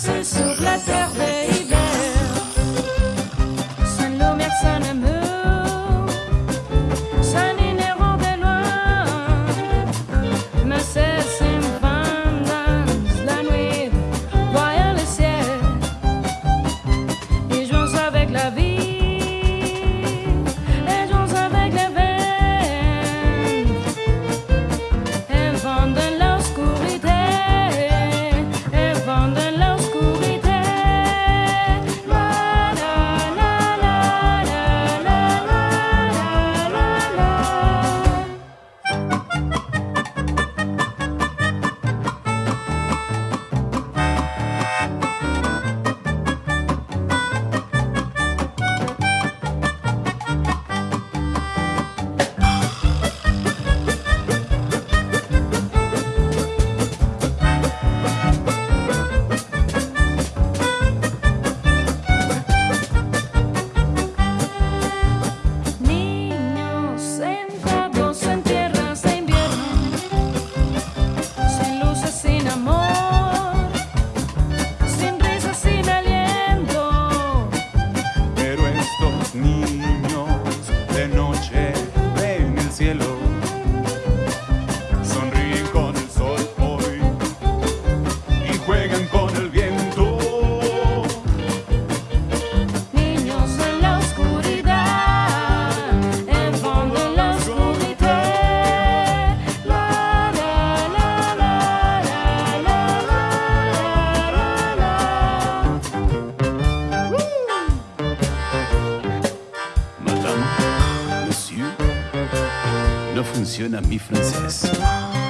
passer sur la terre d'hiver. Sans l'eau, personne ne meurt. Sans l'inérant de loin. Mais c'est une femme dans la nuit, voyant le ciel. Et jouons avec la vie. 你。no funciona mi francés.